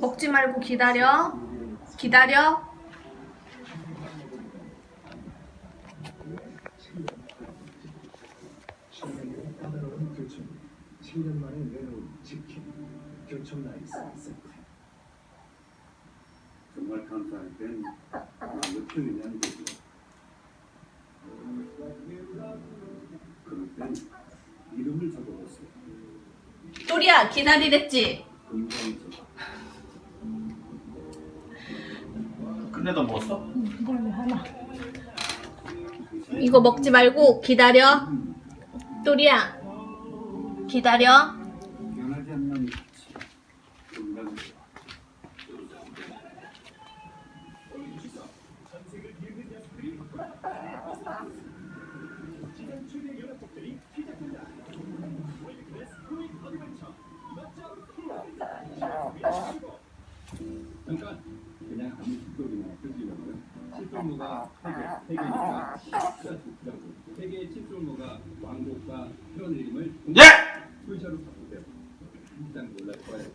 먹지 말고 기다려. 기다려. 까다로운 교촌 7년 만에 내놓은 치킨 교촌 라이스 세트 정말 감사할 땐 며칠이냐 이름을 적어보세요. 또리야 기다리랬지. 끝내다 먹었어? 이거 먹지 말고 기다려. 또리야 기다려. 변하지 않는 칫솔이나 쓰시려면 칫솔모가 세개, 세 개니까 좋더라고. 세 개의 칫솔모가 왕복과 편의림을 예! 풀샤로 바꾸세요. 일단 놀랄 거예요.